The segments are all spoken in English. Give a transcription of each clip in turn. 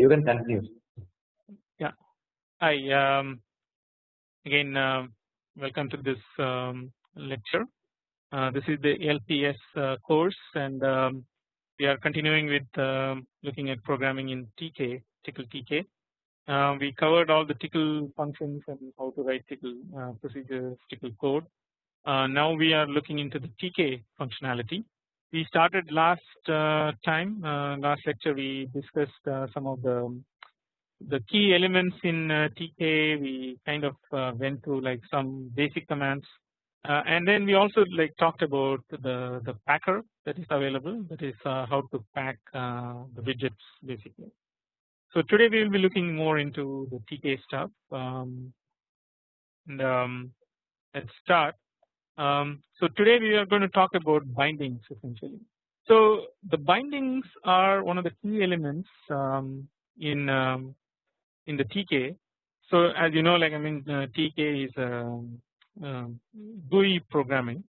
You can continue. Yeah. Hi. Um, again, uh, welcome to this um, lecture. Uh, this is the LPS uh, course, and um, we are continuing with um, looking at programming in TK, Tcl TK. Uh, we covered all the Tcl functions and how to write Tcl uh, procedures, Tcl code. Uh, now we are looking into the TK functionality. We started last uh, time, uh, last lecture we discussed uh, some of the the key elements in TK. We kind of went through like some basic commands, and then we also like talked about the the packer that is available. That is how to pack the widgets basically. So today we will be looking more into the TK stuff. Um, and um, let's start. Um, so today we are going to talk about bindings essentially. So the bindings are one of the key elements um, in um, in the TK. So as you know, like I mean, uh, TK is uh, GUI programming.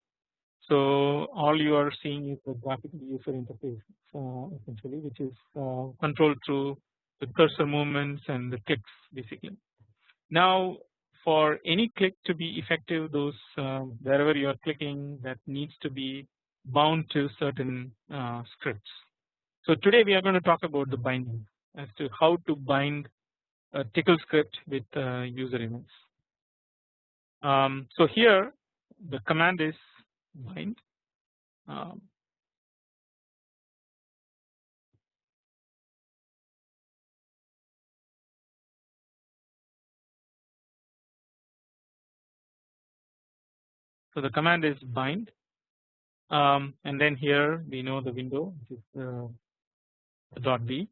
So all you are seeing is the graphical user interface uh, essentially, which is uh, controlled through the cursor movements and the clicks basically. Now for any click to be effective those uh, wherever you are clicking that needs to be bound to certain uh, scripts. So today we are going to talk about the binding as to how to bind a Tcl script with uh, user events. Um, so here the command is bind um, So the command is bind. Um, and then here we know the window which is uh, the dot b.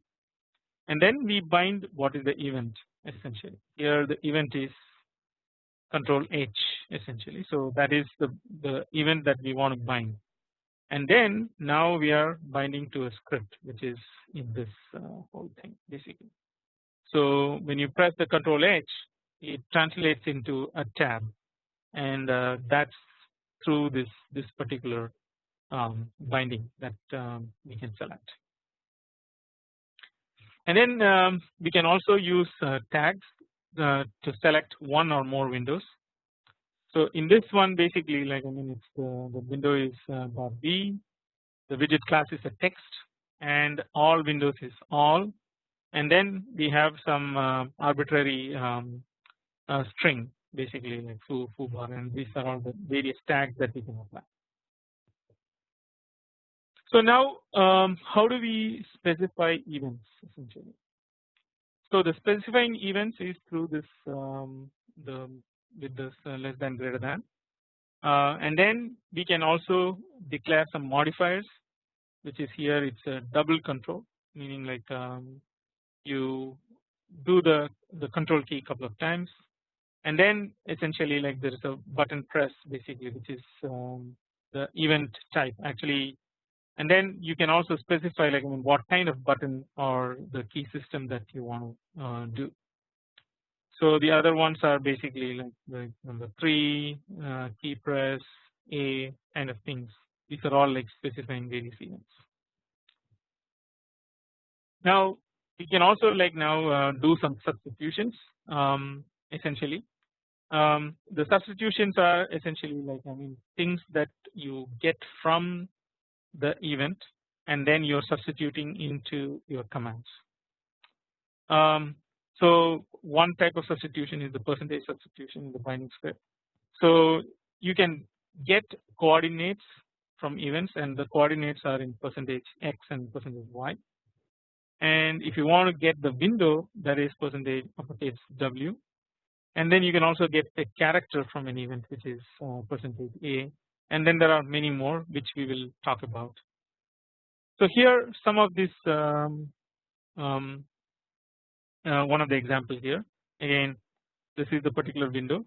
And then we bind what is the event essentially. Here the event is control H essentially. So that is the, the event that we want to bind. And then now we are binding to a script which is in this uh, whole thing basically. So when you press the control H it translates into a tab. And uh, that's through this this particular um, binding that um, we can select. And then um, we can also use uh, tags uh, to select one or more windows. So in this one basically like I mean it's the, the window is uh, dot b, the widget class is a text and all windows is all and then we have some uh, arbitrary um, uh, string basically like foo, foo bar and these are all the various tags that we can apply. So now um, how do we specify events essentially? So the specifying events is through this um, the with this uh, less than greater than uh, and then we can also declare some modifiers which is here it's a double control meaning like um, you do the the control key a couple of times and then essentially like there is a button press basically which is um, the event type actually and then you can also specify like I mean what kind of button or the key system that you want to uh, do. So the other ones are basically like number 3 uh, key press A kind of things these are all like specifying various events. Now we can also like now uh, do some substitutions um, essentially um, the substitutions are essentially like I mean things that you get from the event and then you're substituting into your commands. Um, so one type of substitution is the percentage substitution in the binding script. So you can get coordinates from events and the coordinates are in percentage x and percentage y and if you want to get the window that is percentage uppercase w and then you can also get a character from an event which is uh, percentage a. And then there are many more which we will talk about. So here some of this um, um, uh, one of the examples here. Again this is the particular window.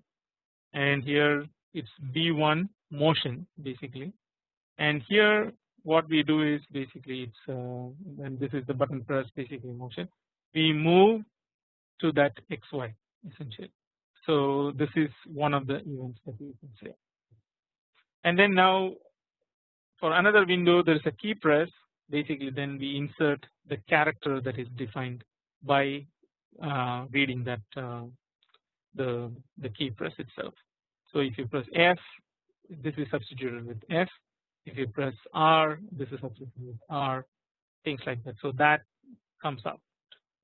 And here it's B1 motion basically. And here what we do is basically it's uh, and this is the button press basically motion. We move to that XY essentially so this is one of the events that you can say. And then now for another window there is a key press basically then we insert the character that is defined by uh, reading that uh, the the key press itself. So if you press F, this is substituted with F. If you press R, this is substituted with R. Things like that. So that comes out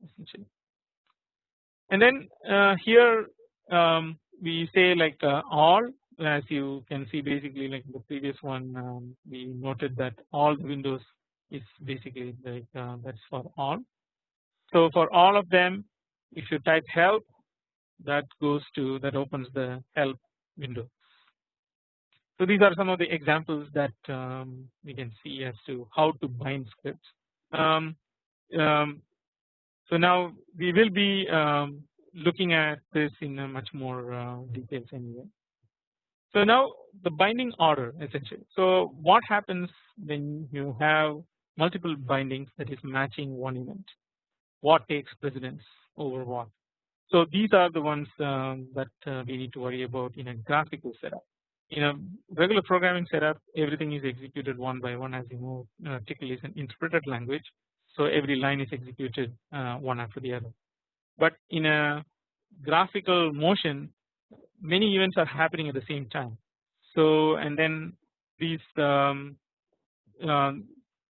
essentially. And then uh, here um, we say like uh, all as you can see basically like the previous one um, we noted that all the windows is basically like uh, that's for all. So for all of them if you type help that goes to that opens the help window. So these are some of the examples that um, we can see as to how to bind scripts. Um, um, so now we will be um, looking at this in a much more uh, details anyway. So now the binding order essentially. So what happens when you have multiple bindings that is matching one event? What takes precedence over what? So these are the ones um, that uh, we need to worry about in a graphical setup. In a regular programming setup, everything is executed one by one as you know uh, Tcl is an interpreted language. So every line is executed uh, one after the other. But in a graphical motion, many events are happening at the same time. So and then these um, um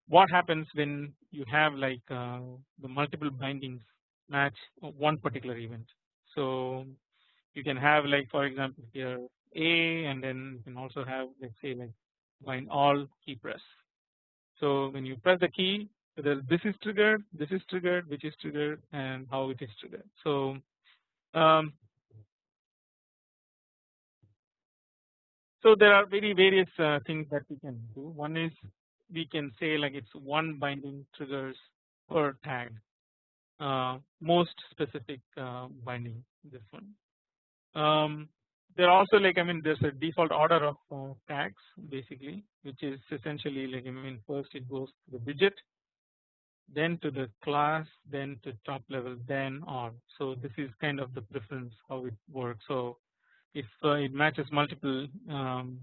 what happens when you have like uh, the multiple bindings match one particular event. So you can have like for example here A and then you can also have let's say like bind all key press. So when you press the key whether this is triggered, this is triggered, which is triggered and how it is triggered. So um, so there are very various uh, things that we can do. One is we can say like it's one binding triggers per tag uh, most specific uh, binding this one. Um, there also like I mean there's a default order of uh, tags basically which is essentially like I mean first it goes to the widget then to the class then to top level then on so this is kind of the preference how it works. So if uh, it matches multiple um,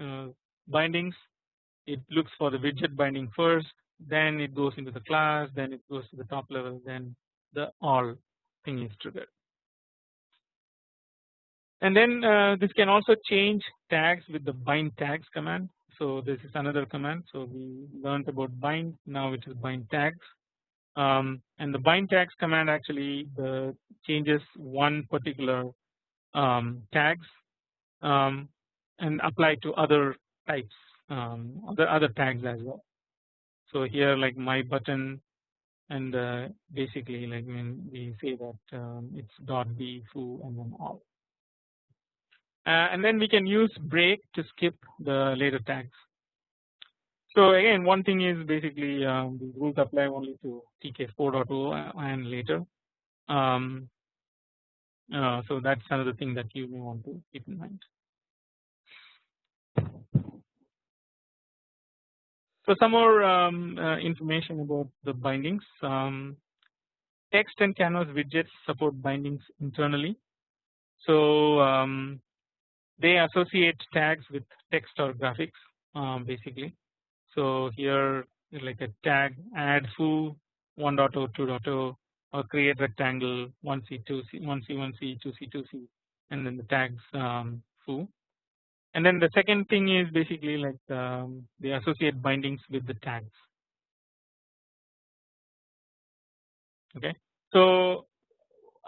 uh, bindings it looks for the widget binding first then it goes into the class then it goes to the top level then the all thing is triggered. And then uh, this can also change tags with the bind tags command so this is another command. So we learned about bind now it is bind tags. Um, and the bind tags command actually the changes one particular um, tags um, and apply to other types um, other other tags as well. So here like my button and uh, basically like when we say that um, it's dot b foo and then all and then we can use break to skip the later tags. So again one thing is basically um, the rules apply only to TK 4.0 and later. Um, uh, so that's another thing that you may want to keep in mind. So some more um, uh, information about the bindings. Um, text and canvas widgets support bindings internally. So um, they associate tags with text or graphics um, basically. So here like a tag add foo 1.0 2.0 or create rectangle 1c 2c 1c 1c 2c 2c and then the tags um, foo and then the second thing is basically like um, they associate bindings with the tags. Okay, so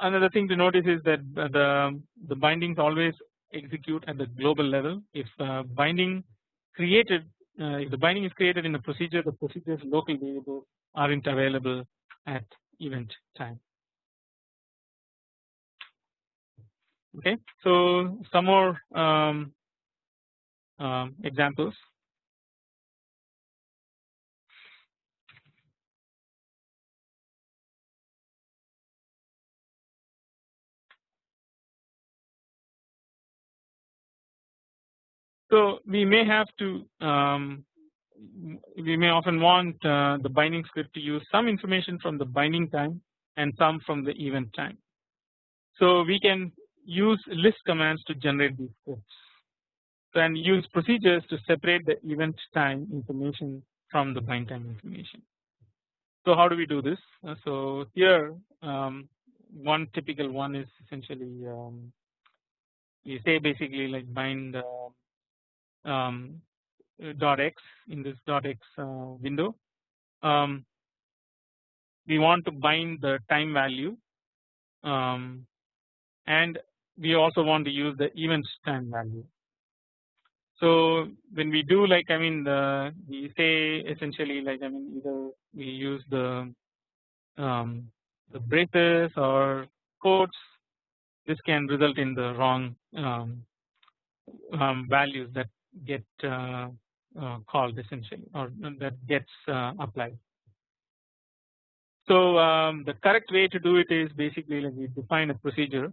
another thing to notice is that the the bindings always execute at the global level. If uh, binding created, uh, if the binding is created in a procedure, the procedure's local variables aren't available at event time. Okay, so some more um, um, examples. So we may have to um, we may often want uh, the binding script to use some information from the binding time and some from the event time. So we can use list commands to generate these scripts and use procedures to separate the event time information from the bind time information. So how do we do this? Uh, so here um, one typical one is essentially um, we say basically like bind uh, um, dot x in this dot x uh, window. Um, we want to bind the time value um, and we also want to use the event time value. So when we do like I mean the we say essentially like I mean either we use the um, the braces or quotes this can result in the wrong um, um, values that get uh, uh, called essentially or that gets uh, applied. So um, the correct way to do it is basically like we define a procedure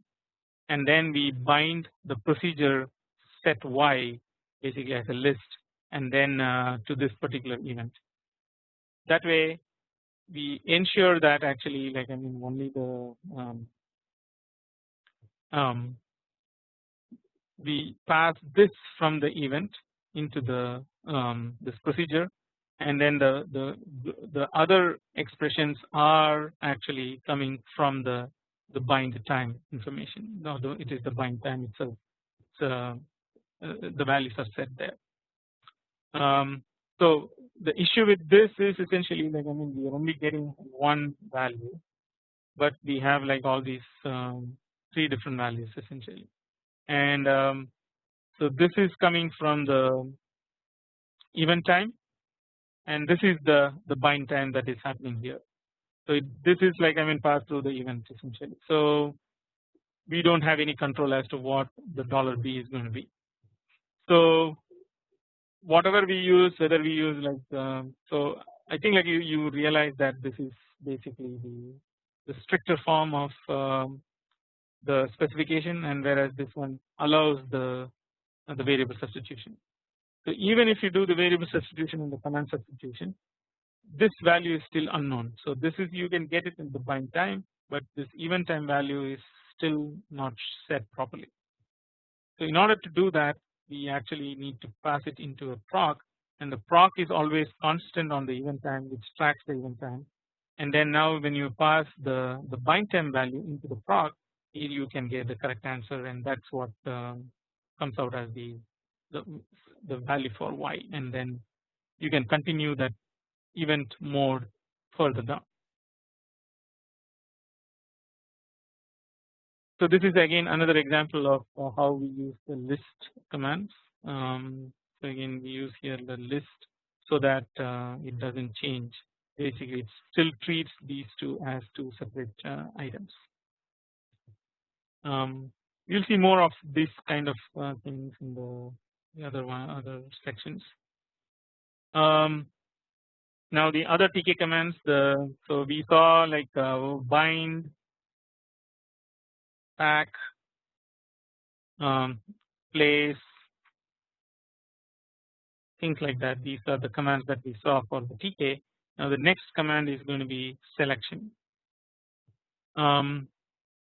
and then we bind the procedure set y basically as a list and then uh, to this particular event. That way we ensure that actually like I mean only the um, um, we pass this from the event into the um, this procedure. And then the, the the other expressions are actually coming from the the bind time information. Although it is the bind time itself. It's, uh, uh, the values are set there. Um, so the issue with this is essentially like I mean we are only getting one value but we have like all these um, three different values essentially and um, so this is coming from the event time and this is the the bind time that is happening here. So it, this is like I mean passed through the event essentially. So we don't have any control as to what the dollar $b is going to be. So whatever we use whether we use like um, so I think like you, you realize that this is basically the, the stricter form of um, the specification and whereas this one allows the uh, the variable substitution. So even if you do the variable substitution and the command substitution this value is still unknown. So this is you can get it in the bind time but this event time value is still not set properly. So in order to do that we actually need to pass it into a proc and the proc is always constant on the event time which tracks the event time and then now when you pass the the bind time value into the proc you can get the correct answer and that's what um, comes out as the, the the value for y and then you can continue that event more further down. So this is again another example of uh, how we use the list commands. Um, so again we use here the list so that uh, it doesn't change. Basically, it still treats these two as two separate uh, items. Um, you'll see more of this kind of uh, things in the, the other one other sections. Um, now the other TK commands the so we saw like uh, bind pack um, place things like that. These are the commands that we saw for the TK now the next command is going to be selection. Um,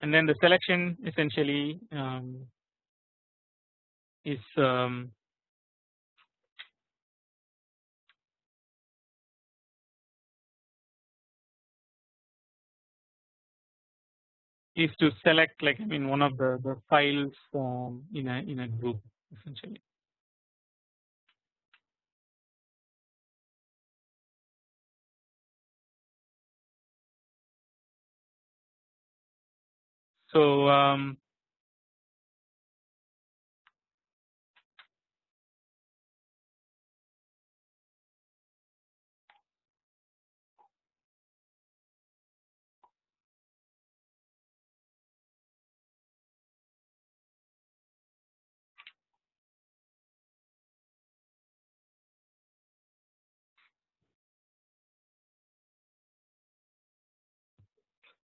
and then the selection essentially um, is um, is to select like I mean one of the, the files um, in a in a group essentially. So um,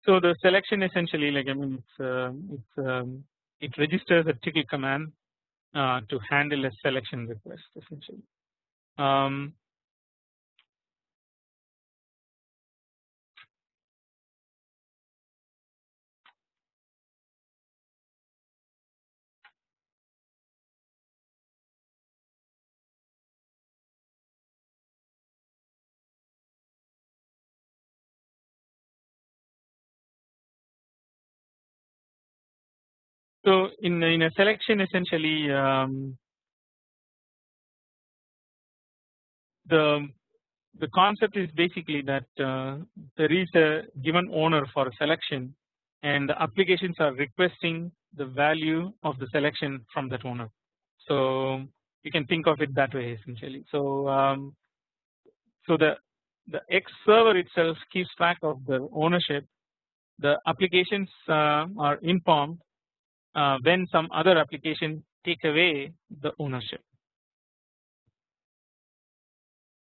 So the selection essentially like I mean it's uh, it's um, it registers a Tcl command uh, to handle a selection request essentially. Um, So in in a selection essentially um, the the concept is basically that uh, there is a given owner for a selection and the applications are requesting the value of the selection from that owner. So you can think of it that way essentially. So um, so the the X server itself keeps track of the ownership. The applications uh, are informed uh, when some other application take away the ownership.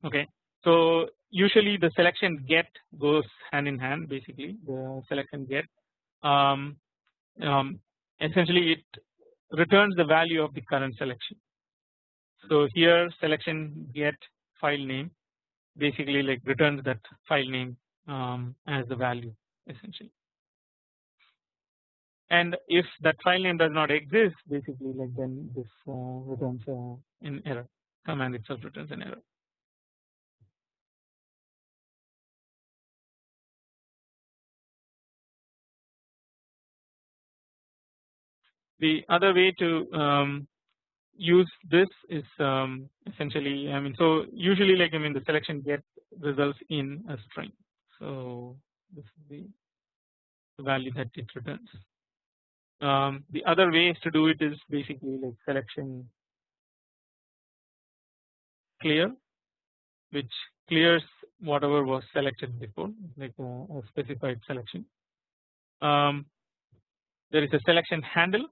Okay, so usually the selection get goes hand in hand basically the selection get um, um, essentially it returns the value of the current selection. So here selection get file name basically like returns that file name um, as the value essentially. And if that file name does not exist basically like then this uh, returns uh, an error command itself returns an error. The other way to um, use this is um, essentially I mean so usually like I mean the selection get results in a string so this is the, value that it returns. Um, the other ways to do it is basically like selection clear which clears whatever was selected before like a, a specified selection. Um, there is a selection handle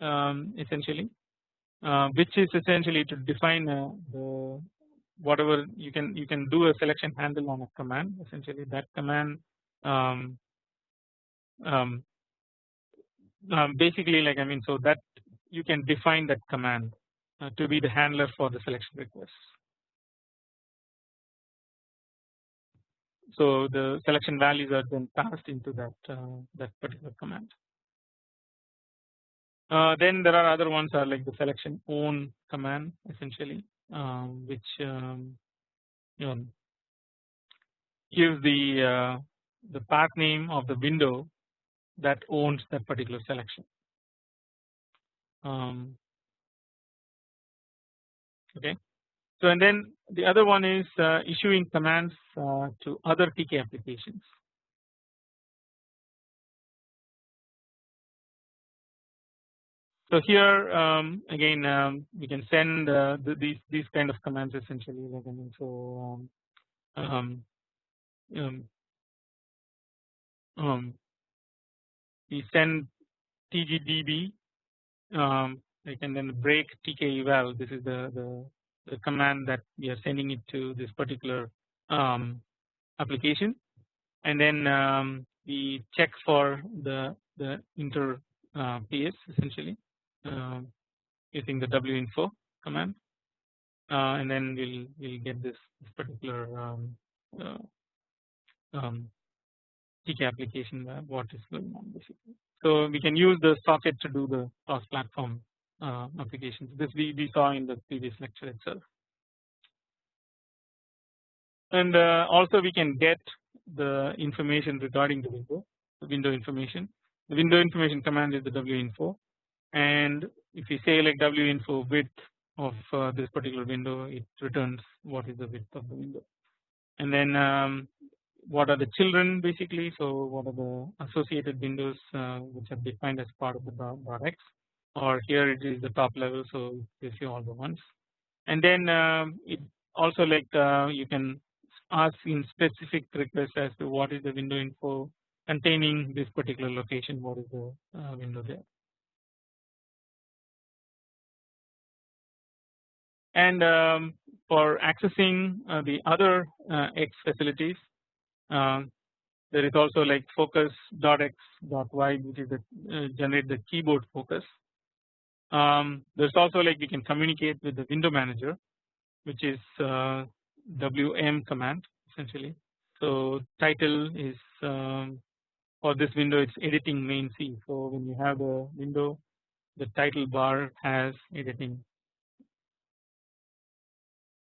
um, essentially uh, which is essentially to define uh, the whatever you can you can do a selection handle on a command essentially that command um, um, basically like I mean so that you can define that command uh, to be the handler for the selection request. So the selection values are then passed into that uh, that particular command. Uh, then there are other ones are like the selection own command essentially um, which um, you know, gives the uh, the path name of the window that owns that particular selection. Um, okay. So and then the other one is uh, issuing commands uh, to other TK applications. So here um, again um, we can send uh, the, these these kind of commands essentially like I mean so um, um, um, um we send tgdb um, and then break tk eval this is the, the, the command that we are sending it to this particular um, application. And then um, we check for the the inter uh, PS essentially uh, using the winfo command. Uh, and then we'll we'll get this, this particular um, application what is going on basically. So we can use the socket to do the cross platform uh, applications. This we, we saw in the previous lecture itself. And uh, also we can get the information regarding the window, the window information. The window information command is the winfo and if we say like winfo width of uh, this particular window it returns what is the width of the window and then um, what are the children basically? So what are the associated windows uh, which are defined as part of the x? Or here it is the top level so you see all the ones. And then um, it also like uh, you can ask in specific requests as to what is the window info containing this particular location what is the uh, window there. And um, for accessing uh, the other uh, X facilities there is also like focus.x.y which is the uh, generate the keyboard focus. Um, there's also like we can communicate with the window manager which is uh, WM command essentially. So title is um, for this window it's editing main C. So when you have the window the title bar has editing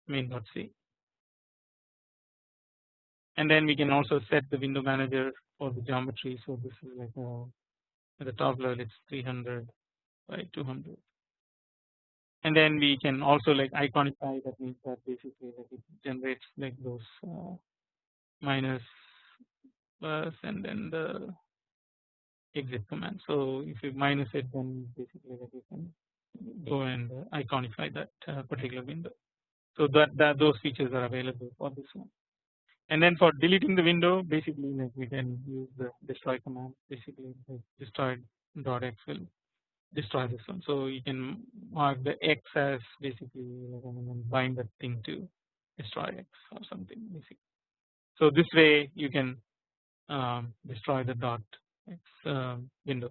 main.c and then we can also set the window manager for the geometry so this is like a, uh, at the top level it's 300 by 200 and then we can also like iconify that means that basically like it generates like those uh, minus plus and then the exit command. So if you minus it then basically like you can go and iconify that uh, particular window. So that, that those features are available for this one. And then for deleting the window basically like we can use the destroy command basically destroy dot x will destroy this one. So you can mark the x as basically bind that thing to destroy x or something basically. So this way you can um, destroy the dot x uh, window.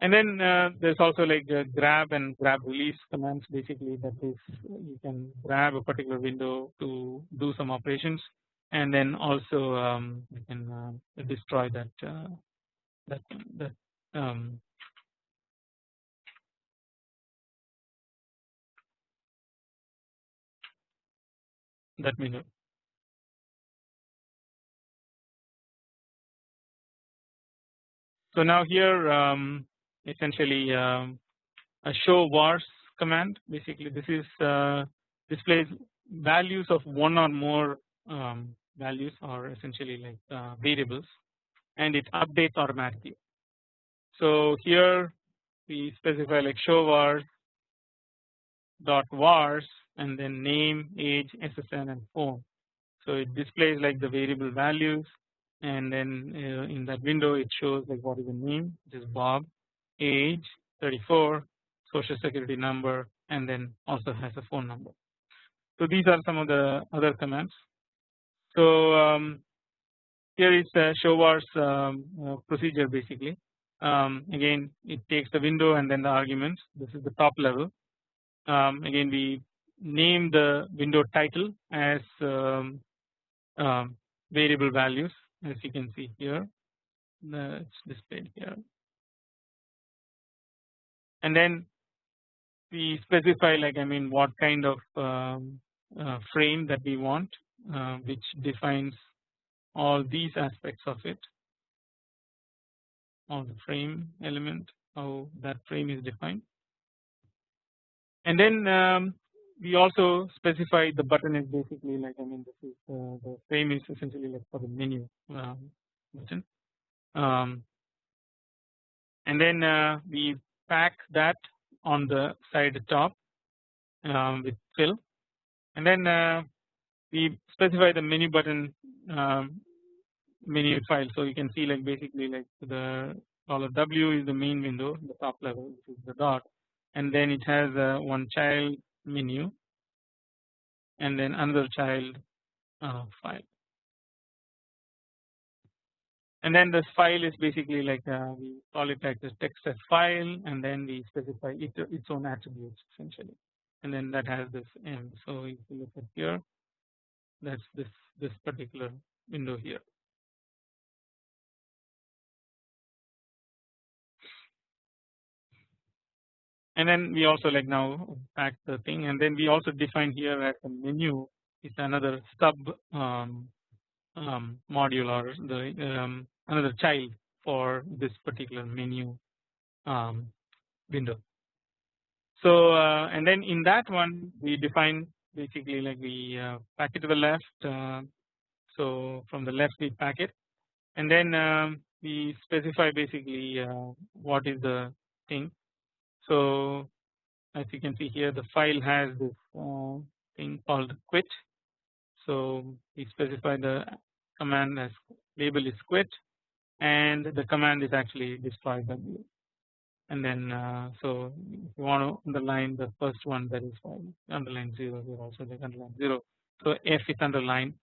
And then uh, there's also like grab and grab release commands basically that is you can grab a particular window to do some operations and then also um, you can uh, destroy that uh, that that um, that window. So now here um, essentially um, a show vars command basically this is uh, displays values of one or more um, values are essentially like uh, variables and it updates automatically. So here we specify like show vars dot vars and then name age SSN and phone. So it displays like the variable values and then uh, in that window it shows like what is the name which is Bob age 34 social security number and then also has a phone number. So these are some of the other commands. So um, here is the show vars um, uh, procedure basically. Um, again it takes the window and then the arguments this is the top level. Um, again we name the window title as um, um, variable values as you can see here it's displayed here and then we specify like I mean what kind of uh, frame that we want uh, which defines all these aspects of it. All the frame element how that frame is defined. And then um, we also specify the button is basically like I mean this is uh, the frame is essentially like for the menu um, button. Um, and then uh, we pack that on the side top um, with fill. And then uh, we specify the menu button um, menu file. So you can see like basically like the dollar W is the main window the top level which is the dot. And then it has uh, one child menu and then another child uh, file. And then this file is basically like uh, we call it like the text as file and then we specify it, its own attributes essentially. And then that has this m. So if you look at here that's this this particular window here and then we also like now pack the thing and then we also define here as a menu is another sub um, um, module or the um, another child for this particular menu um, window. So uh, and then in that one we define basically like we uh, pack it to the left uh, so from the left we pack it and then um, we specify basically uh, what is the thing so as you can see here the file has this thing called quit. So we specify the command as label is quit and the command is actually destroy W and then uh, so you want to underline the first one that is fine underline 0 here also like underline 0 so F is underlined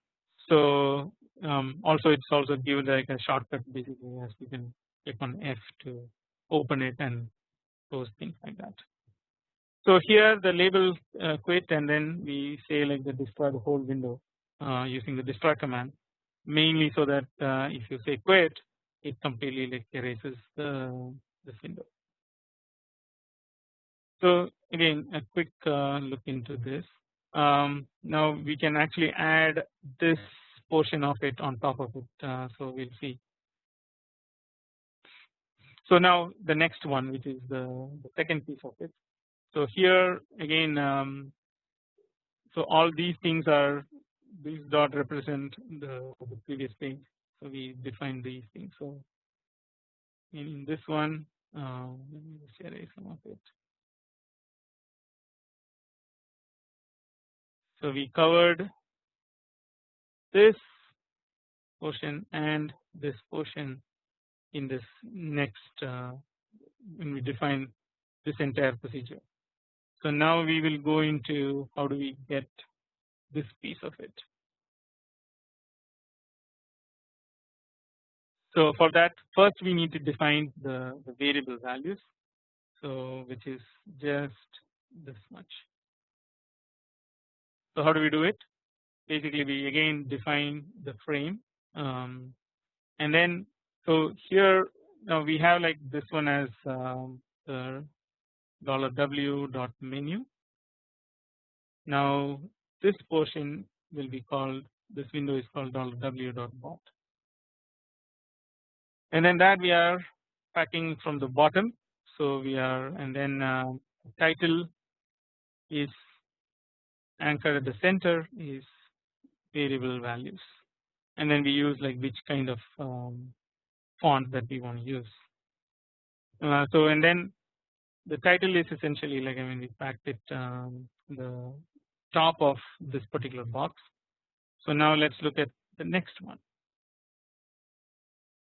so um, also it's also given like a shortcut basically as you can click on F to open it and those things like that. So here the label uh, quit and then we say like the destroy the whole window uh, using the destroy command mainly so that uh, if you say quit it completely like erases the this window. So again a quick uh, look into this. Um, now we can actually add this portion of it on top of it. Uh, so we'll see so now the next one which is the, the second piece of it. So here again um, so all these things are these dot represent the, the previous thing so we define these things so in this one uh, let me just erase some of it so we covered this portion and this portion in this next uh, when we define this entire procedure. So now we will go into how do we get this piece of it. So for that first we need to define the, the variable values so which is just this much. So how do we do it? Basically we again define the frame um, and then so here now we have like this one as um, the dollar $w dot menu. Now this portion will be called this window is called dollar $w dot bot and then that we are packing from the bottom so we are and then uh, title is anchored at the center is variable values and then we use like which kind of um, font that we want to use. Uh, so and then the title is essentially like I mean we packed it um, the top of this particular box. So now let's look at the next one.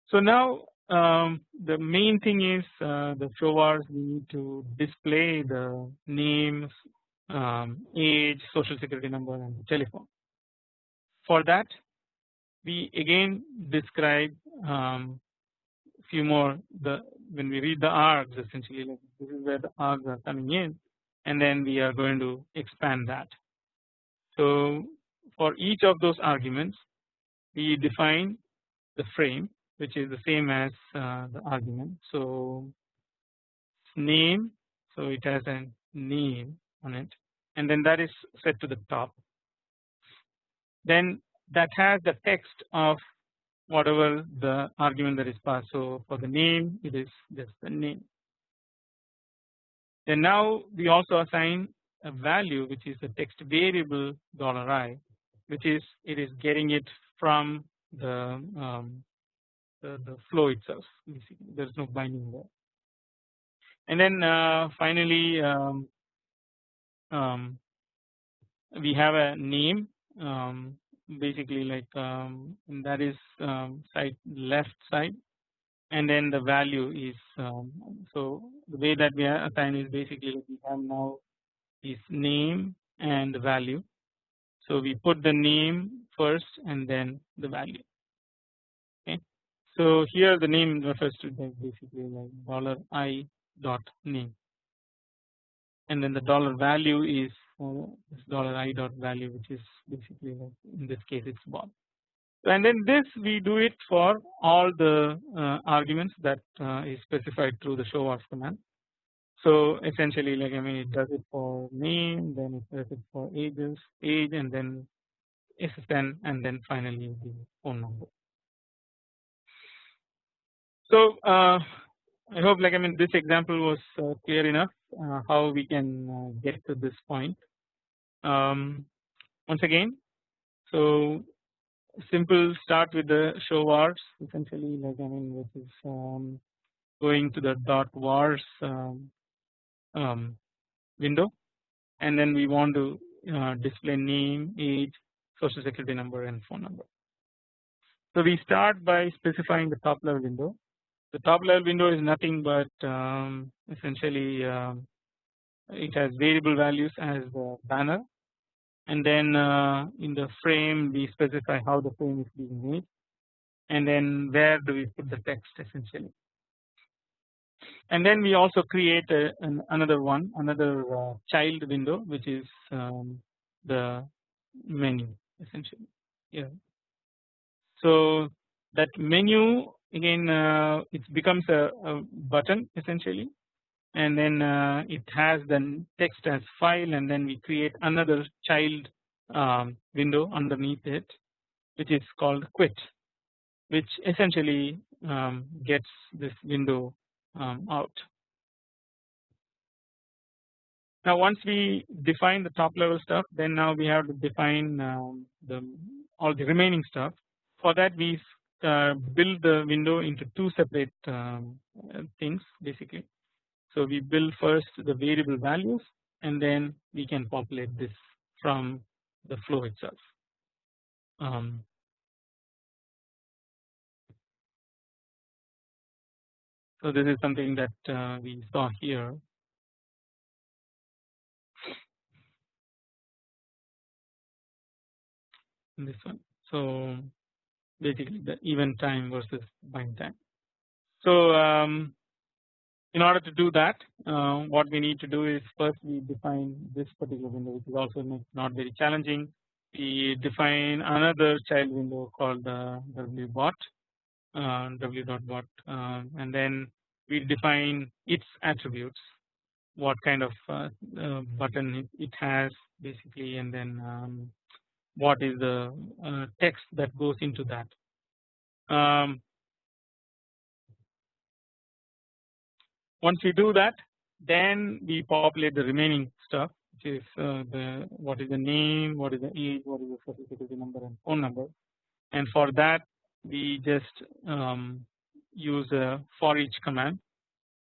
So now um, the main thing is uh, the show vars we need to display the names, um, age, social security number and telephone. For that we again describe um, few more the when we read the args essentially like this is where the args are coming in and then we are going to expand that. So for each of those arguments we define the frame which is the same as uh, the argument. So name so it has a name on it and then that is set to the top. Then that has the text of whatever the argument that is passed. So for the name it is just the name. Then now we also assign a value which is the text variable dollar $i which is it is getting it from the, um, the, the flow itself there is no binding there. And then uh, finally um, um, we have a name um, basically like um, that is um, side left side and then the value is um, so the way that we are assigned is basically we have now is name and value. So we put the name first and then the value. Okay. So here the name refers to basically like dollar i dot name and then the dollar value is this dollar i dot value which is basically in this case it's bot. And then this we do it for all the uh, arguments that uh, is specified through the show off command. So essentially like I mean it does it for name then it does it for ages age and then SSN and then finally the phone number. So uh, I hope like I mean this example was uh, clear enough how we can uh, get to this point. Um, once again so simple start with the show vars essentially like I mean this is um, going to the dot vars um, um, window and then we want to uh, display name age social security number and phone number. So we start by specifying the top level window the top level window is nothing but um, essentially um, it has variable values as the banner. And then uh, in the frame we specify how the frame is being made. And then where do we put the text essentially. And then we also create a, an another one another uh, child window which is um, the menu essentially. Yeah. So that menu again uh, it becomes a, a, button essentially and then uh, it has the text as file and then we create another child um, window underneath it which is called quit which essentially um, gets this window um, out. Now once we define the top level stuff then now we have to define um, the all the remaining stuff. For that we build the window into two separate um, things basically. So we build first the variable values and then we can populate this from the flow itself. Um, so this is something that uh, we saw here this one. So basically the event time versus bind time. So um, in order to do that uh, what we need to do is first we define this particular window which is also not very challenging. We define another child window called uh, wbot uh, w.bot uh, and then we define its attributes what kind of uh, uh, button it, it, has basically and then um, what is the uh, text that goes into that. Um, once we do that then we populate the remaining stuff which is uh, the what is the name, what is the age, what is the social security number and phone number and for that we just um, use a for each command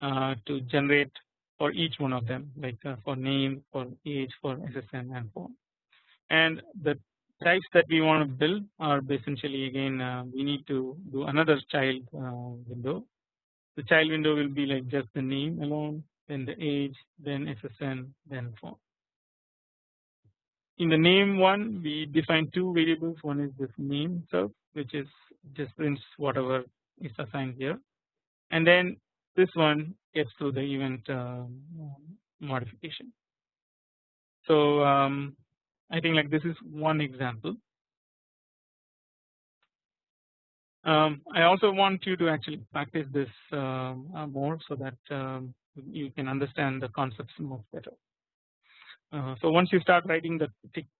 uh, to generate for each one of them like uh, for name, for age, for SSN and phone and the types that we want to build are essentially again uh, we need to do another child uh, window. The child window will be like just the name alone, then the age, then SSN, then phone. In the name one, we define two variables. One is this name itself, which is just prints whatever is assigned here, and then this one gets to the event uh, modification. So um, I think like this is one example. Um, I also want you to actually practice this uh, more so that um, you can understand the concepts much better. Uh, so once you start writing the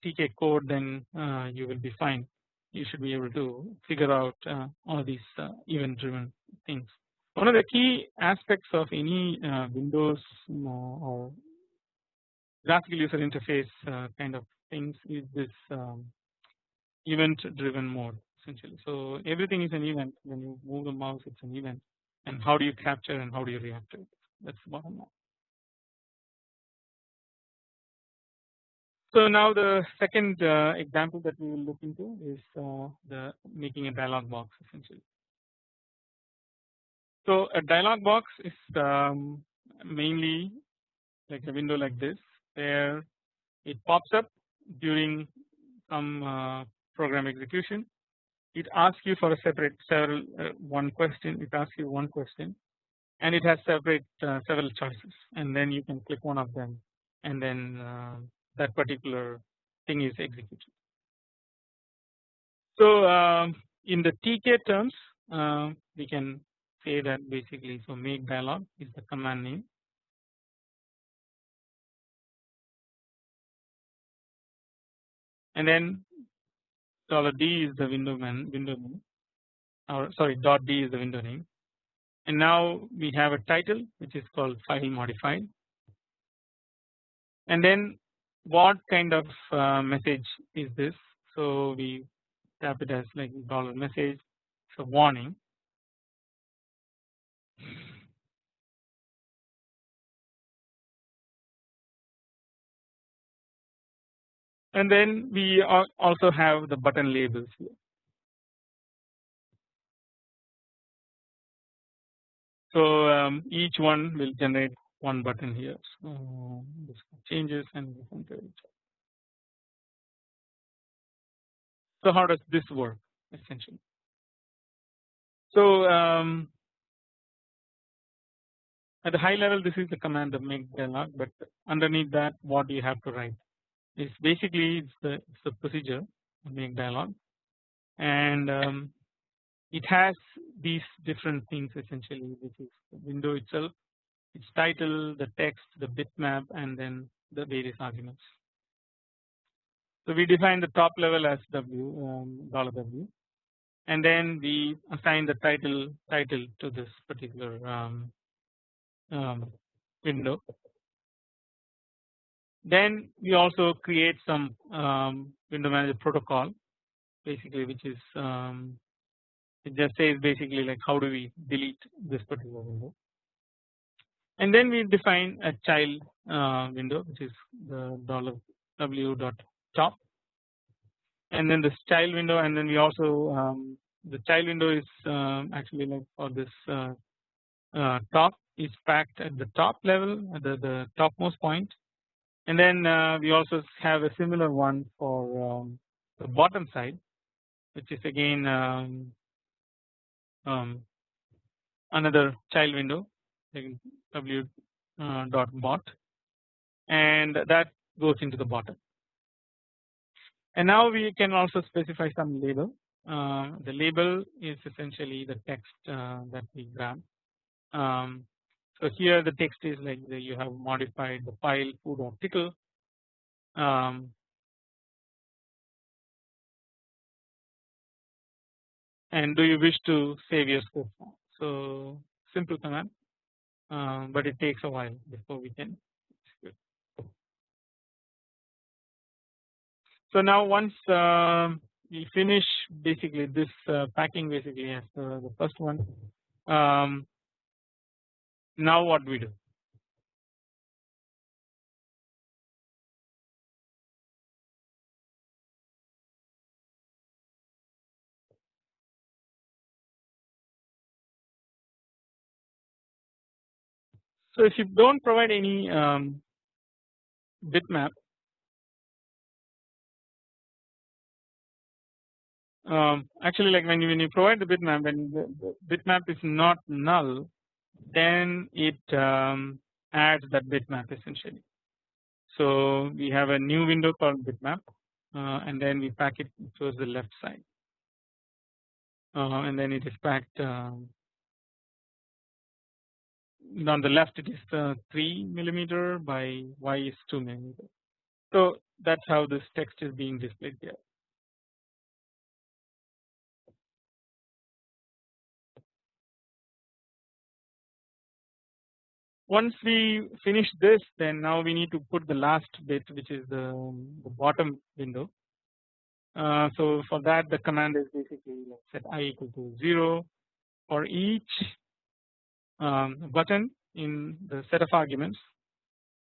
TK code then uh, you will be fine. You should be able to figure out uh, all these uh, event driven things. One of the key aspects of any uh, Windows or graphical user interface kind of things is this um, event driven mode essentially. So everything is an event when you move the mouse it's an event and how do you capture and how do you react to it that's the bottom line. So now the second uh, example that we will look into is uh, the making a dialog box essentially. So a dialog box is um, mainly like a window like this where it pops up during some uh, program execution. It asks you for a separate several uh, one question. It asks you one question and it has separate uh, several choices. And then you can click one of them and then that particular thing is executed. So um, in the TK terms uh, we can say that basically so make dialog is the command name and then dollar $d is the window man window name. Or sorry dot d is the window name. And now we have a title which is called file modified and then what kind of uh, message is this? So we tap it as like dollar message. So warning and then we also have the button labels here. So um, each one will generate one button here. So this changes and So how does this work essentially? So um, at the high level this is the command of make dialog but underneath that what do you have to write is basically it's the, it's the procedure make dialog and um, it has these different things essentially which is the window itself its title the text the bitmap and then the various arguments. So we define the top level as w um, dollar w and then we assign the title title to this particular um, um, window. Then we also create some um, window manager protocol basically which is um, it just says basically like how do we delete this particular window? And then we define a child uh, window which is the dollar w dot top. And then this child window and then we also um, the child window is um, actually like for this uh, uh, top is packed at the top level at the, the topmost point and then uh, we also have a similar one for um, the bottom side which is again um, um, another child window w uh, dot bot and that goes into the bottom. And now we can also specify some label. Uh, the label is essentially the text uh, that we grab. Um, so here the text is like you have modified the file foo.tcl um, and do you wish to save your scope? So simple command. Uh, but it takes a while before we can. So now once uh, we finish basically this uh, packing basically as the first one um, now what we do? So if you don't provide any um, bitmap um, actually like when you, when you provide the bitmap when the, bitmap is not null then it um, adds that bitmap essentially. So we have a new window called bitmap uh, and then we pack it towards the left side uh, and then it is packed um, on the left it is uh, 3 millimeter by y is 2 millimeter. So that's how this text is being displayed here. Once we finish this then now we need to put the last bit which is the, the bottom window. Uh, so for that the command is basically set i equal to 0 for each um, button in the set of arguments.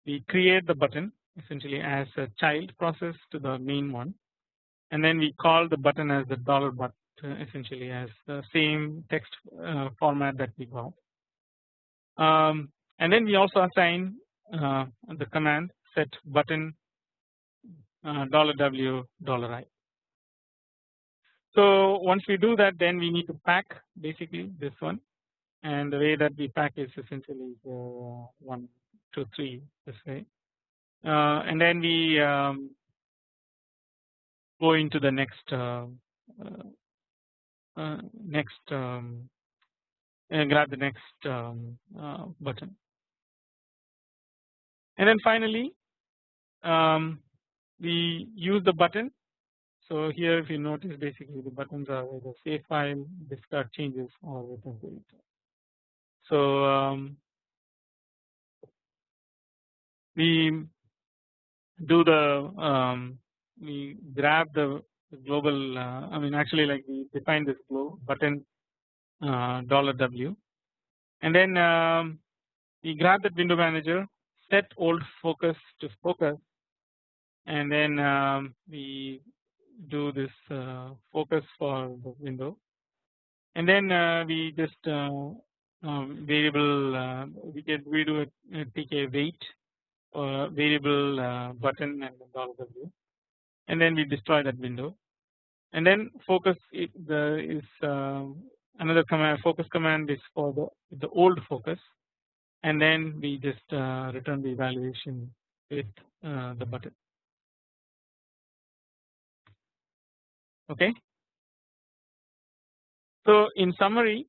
We create the button essentially as a child process to the main one. And then we call the button as the dollar button essentially as the same text uh, format that we got um, and then we also assign uh, the command set button uh, dollar w dollar i. So once we do that then we need to pack basically this one. And the way that we pack is essentially uh, one two three this way. Uh, and then we um, go into the next uh, uh, uh next um, grab the next um, uh, button and then finally um, we use the button. So here if you notice basically the buttons are either save file discard changes or return to so um, we do the um, we grab the global uh, I mean actually like we define this button uh, dollar w. And then um, we grab that window manager set old focus to focus and then um, we do this uh, focus for the window. And then uh, we just uh, um, variable uh, we can we do a, tk wait or variable uh, button and dollar w and then we destroy that window. And then focus is uh, another command focus command is for the the old focus and then we just uh, return the evaluation with uh, the button. Okay? So in summary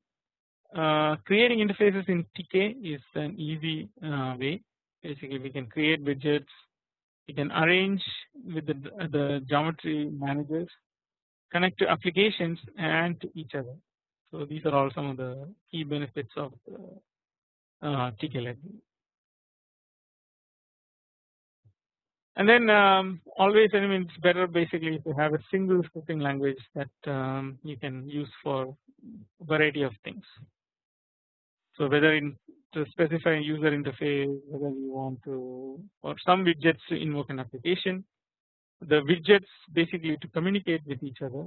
uh, creating interfaces in TK is an easy uh, way. Basically we can create widgets. We can arrange with the, the geometry managers connect to applications and to each other. So these are all some of the key benefits of library. And then um, always I mean it's better basically to have a single scripting language that um, you can use for variety of things. So whether in to specify user interface whether you want to or some widgets to invoke an application the widgets basically to communicate with each other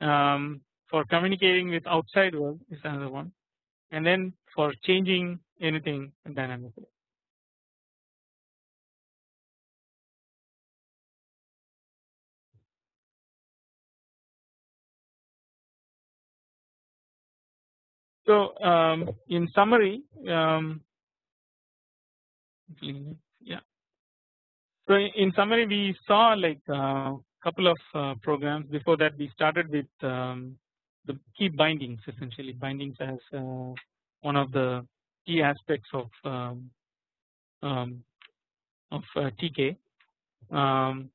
um, for communicating with outside world is another one and then for changing anything dynamically. So um, in summary, um, yeah. So in summary, we saw like a uh, couple of uh, programs. Before that, we started with um, the key bindings. Essentially, bindings as uh, one of the key aspects of um, um, of uh, TK. Um,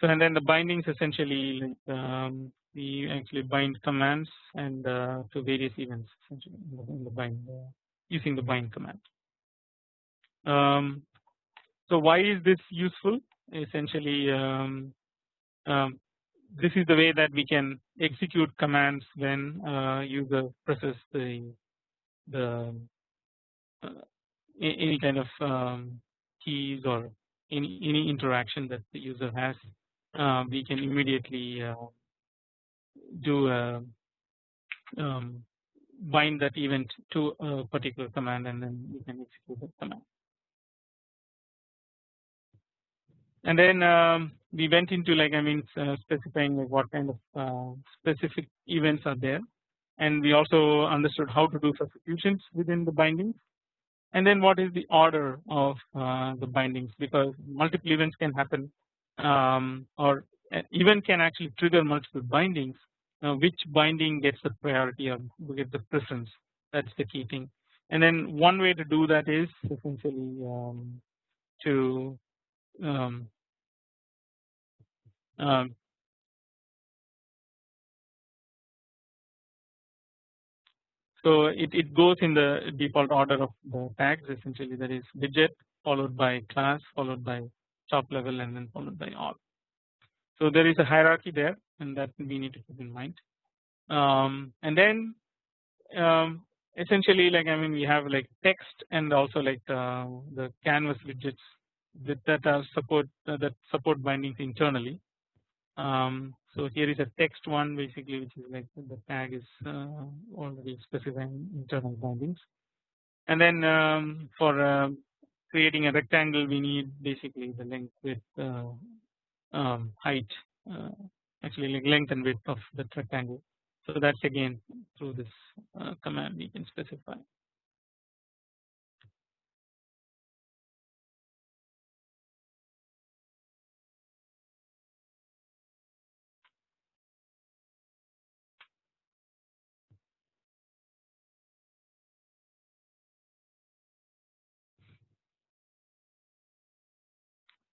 So and then the bindings essentially um, we actually bind commands and uh, to various events essentially in the bind uh, using the bind command. Um, so why is this useful? Essentially, um, um, this is the way that we can execute commands when uh, user presses the the uh, any kind of um, keys or any any interaction that the user has uh, we can immediately uh, do a, um, bind that event to a particular command and then we can execute that command. And then um, we went into like I mean uh, specifying like what kind of uh, specific events are there. And we also understood how to do substitutions within the bindings. And then what is the order of uh, the bindings? Because multiple events can happen um, or event can actually trigger multiple bindings now which binding gets the priority or get the preference that is the key thing. And then one way to do that is essentially um, to um, um, so it, it goes in the default order of the tags essentially. That is widget followed by class followed by top level and then followed by all. So there is a hierarchy there and that we need to keep in mind um, and then um, essentially like I mean we have like text and also like uh, the canvas widgets that, that are support uh, that support bindings internally. Um, so here is a text one basically which is like the tag is uh, already specifying internal bindings and then um, for uh, creating a rectangle we need basically the length width uh, um, height uh, actually length and width of the rectangle. So that's again through this uh, command we can specify.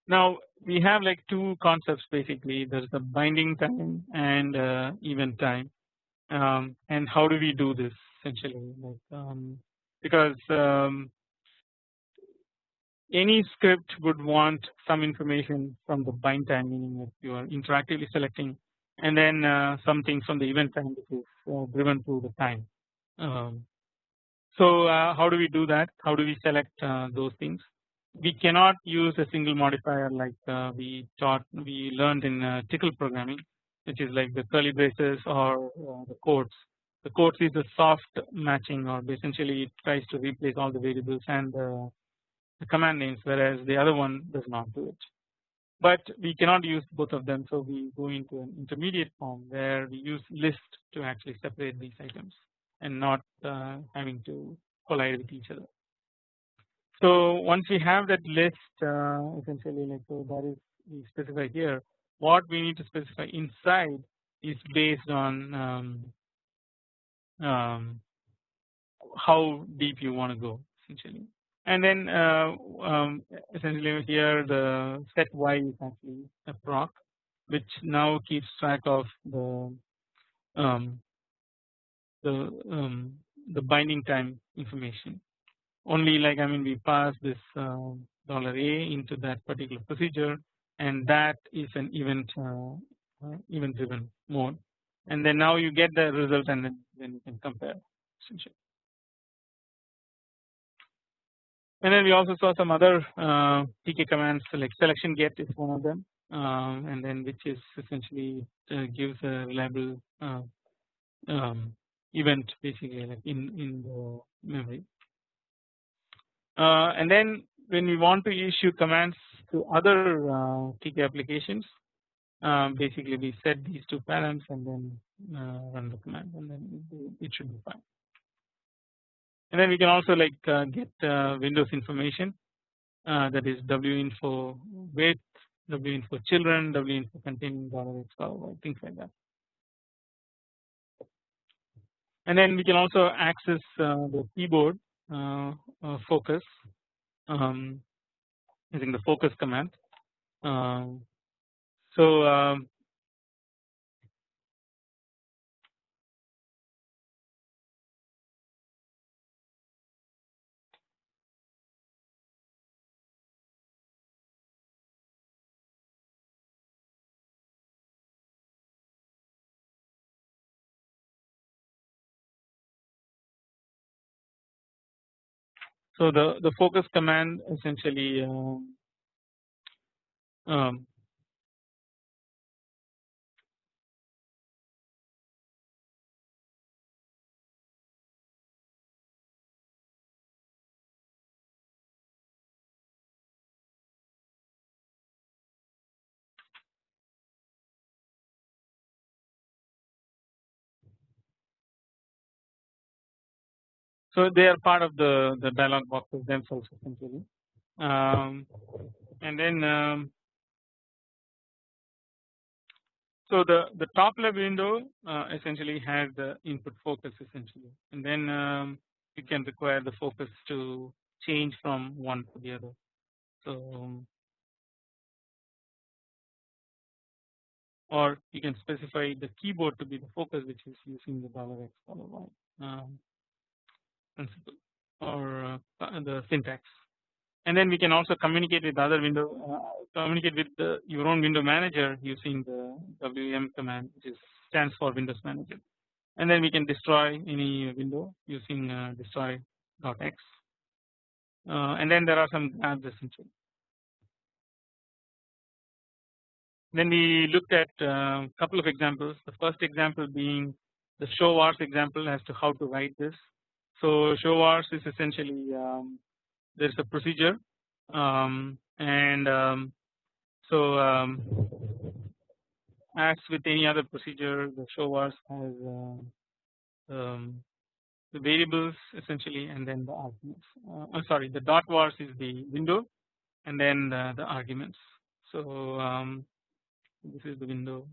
Now we have like two concepts basically there's the binding time and uh, event time um, and how do we do this essentially like um, because um, any script would want some information from the bind time meaning if you are interactively selecting and then uh, something from the event time which is uh, driven through the time. Um, so uh, how do we do that? How do we select uh, those things? We cannot use a single modifier like uh, we taught we learned in uh, Tcl programming which is like the curly braces or uh, the quotes. The quotes is a soft matching or essentially it tries to replace all the variables and the command names whereas the other one does not do it. But we cannot use both of them so we go into an intermediate form where we use list to actually separate these items and not uh, having to collide with each other. So once we have that list uh, essentially like so that is we specify here what we need to specify inside is based on um, um, how deep you want to go essentially. And then uh, um, essentially here the set y is actually a proc which now keeps track of the um, the um, the binding time information only like I mean we pass this uh, dollar a into that particular procedure and that is an event uh, uh, event driven mode and then now you get the result and then, you can compare essentially. And then we also saw some other uh, TK commands like selection get is one of them um, and then which is essentially uh, gives a reliable uh, um, event basically like in in the memory. Uh, and then when we want to issue commands to other uh, TK applications um, basically we set these two params and then uh, run the command and then it, should be fine. And then we can also like uh, get uh, Windows information uh, that is winfo width, winfo children, winfo containing things like that. And then we can also access uh, the keyboard uh, focus um, using the focus command. Um, so So the the focus command essentially um, um, So they are part of the the dialog boxes themselves essentially, um, and then um, so the the top level window uh, essentially has the input focus essentially, and then um, you can require the focus to change from one to the other. So or you can specify the keyboard to be the focus which is using the dollar $x dollar $y. Principle or uh, the syntax. And then we can also communicate with other window uh, communicate with the, your own window manager using the wm command which is stands for windows manager. And then we can destroy any window using uh, destroy.x uh, and then there are some grabs essentially then we looked at a uh, couple of examples. The first example being the show vars example as to how to write this so show vars is essentially um, there is a procedure um, and um, so um, as with any other procedure the show vars has uh, the variables essentially and then the arguments. Uh, sorry the dot vars is the window and then the, the arguments. So this is the window.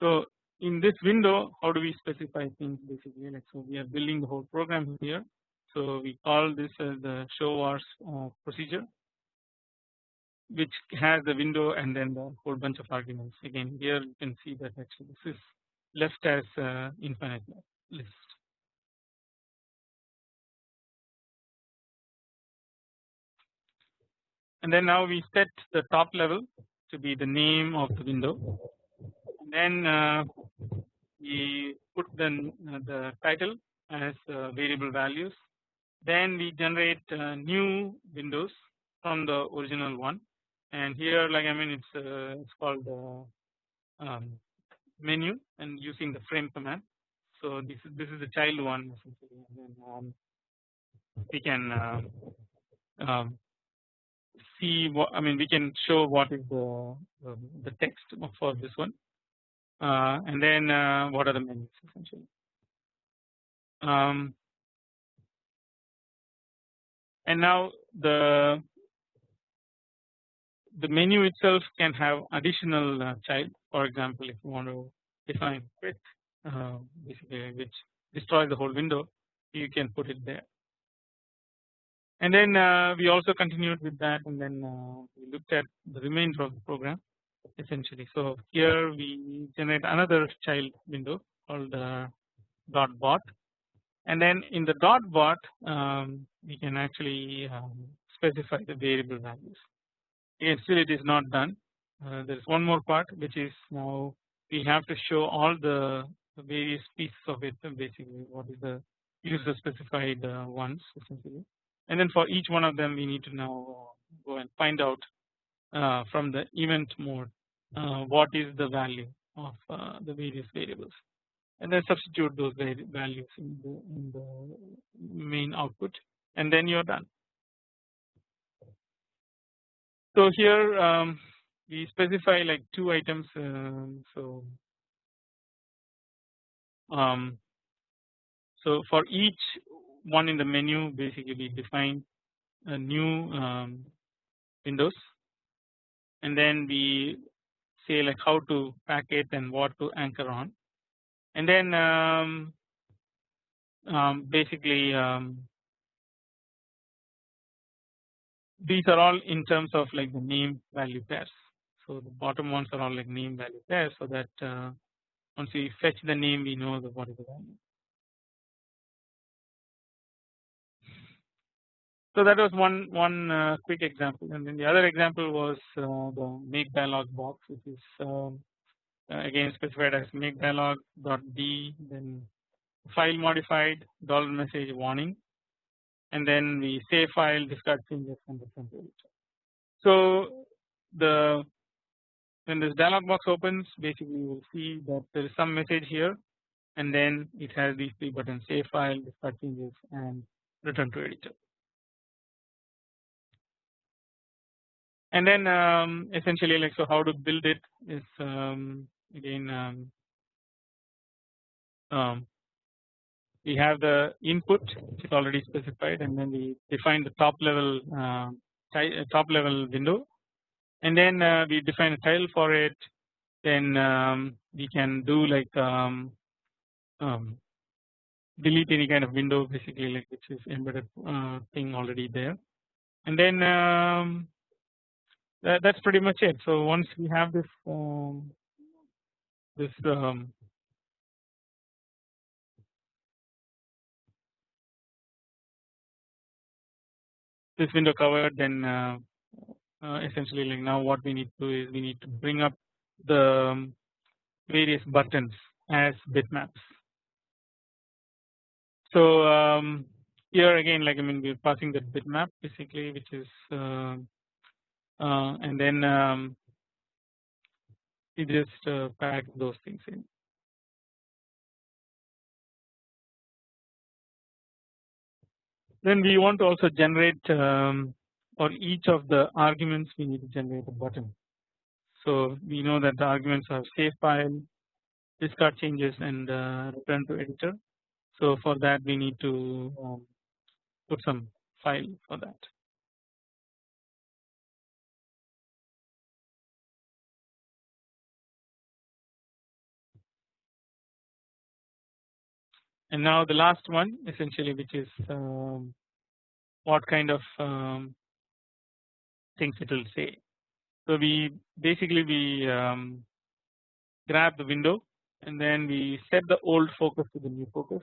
So in this window how do we specify things basically? Like so we are building the whole program here. So we call this as the show vars procedure which has the window and then the whole bunch of arguments. Again here you can see that actually this is left as infinite list. And then now we set the top level to be the name of the window then uh, we put the, uh, the title as uh, variable values. Then we generate new windows from the original one. And here like I mean it's it's called um, menu and using the frame command. So this is this is the child one essentially. And then um, we can uh, um, see what I mean we can show what is the the text for this one. uh, and then uh, what are the menus essentially. Um, and now the the menu itself can have additional uh, child. For example if you want to define width uh, basically which destroys the whole window you can put it there. And then uh, we also continued with that and then uh, we looked at the remainder of the program essentially. So here we generate another child window called uh, dot bot and then in the dot bot um, we can actually um, specify the variable values. Again still it is not done uh, there is one more part which is now we have to show all the, various pieces of it basically what is the user specified uh, ones essentially and then for each one of them we need to now go and find out uh, from the event mode what is the value of uh, the various variables and then substitute those values in the, in the main output and then you are done. So here um, we specify like two items um, so um, so for each one in the menu basically we define a new um, windows and then we say like how to pack it and what to anchor on and then um, um, basically um, these are all in terms of like the name value pairs. So the bottom ones are all like name value pairs so that uh, once we fetch the name we know the what is the value. So that was one one uh, quick example, and then the other example was uh, the make dialog box, which is um, uh, again specified as make dialog dot d, then file modified dollar message warning, and then we save file discard changes and return to it. So the when this dialog box opens, basically you will see that there is some message here, and then it has these three buttons: save file, discard changes, and return to editor. And then um, essentially like so how to build it is um, again um, um, we have the input which is already specified and then we define the top level uh, top level window. And then uh, we define a title for it. Then um, we can do like um, um, delete any kind of window basically like which is embedded uh, thing already there. And then um, that, that's pretty much it. So once we have this um, this um, this window covered, then uh, uh, essentially like now what we need to do is we need to bring up the um, various buttons as bitmaps. So um, here again like I mean we're passing the bitmap basically which is uh, and then um, we just uh, pack those things in. Then we want to also generate um, for each of the arguments we need to generate a button. So we know that the arguments are save file, discard changes and uh, return to editor. So for that we need to um, put some file for that. And now the last one essentially which is um, what kind of um, things it will say. So we basically we um, grab the window and then we set the old focus to the new focus.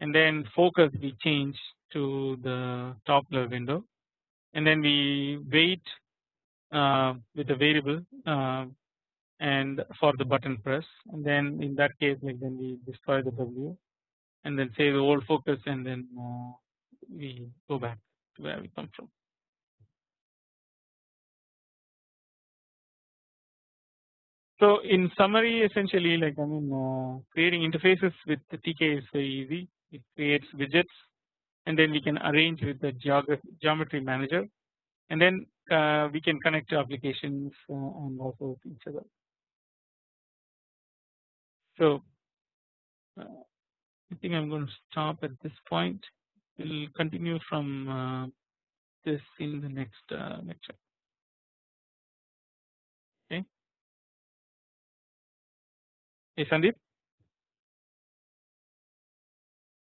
And then focus we change to the top level window. And then we wait uh, with a variable uh, and for the button press. And then in that case like then we destroy the W and then say the old focus and then uh, we go back to where we come from. So in summary essentially like I mean uh, creating interfaces with the TK is very easy it creates widgets and then we can arrange with the geometry manager and then uh, we can connect to applications uh, and also each other. So uh, I think I'm going to stop at this point. We'll continue from uh, this in the next uh, lecture. Okay. Hey Sandeep.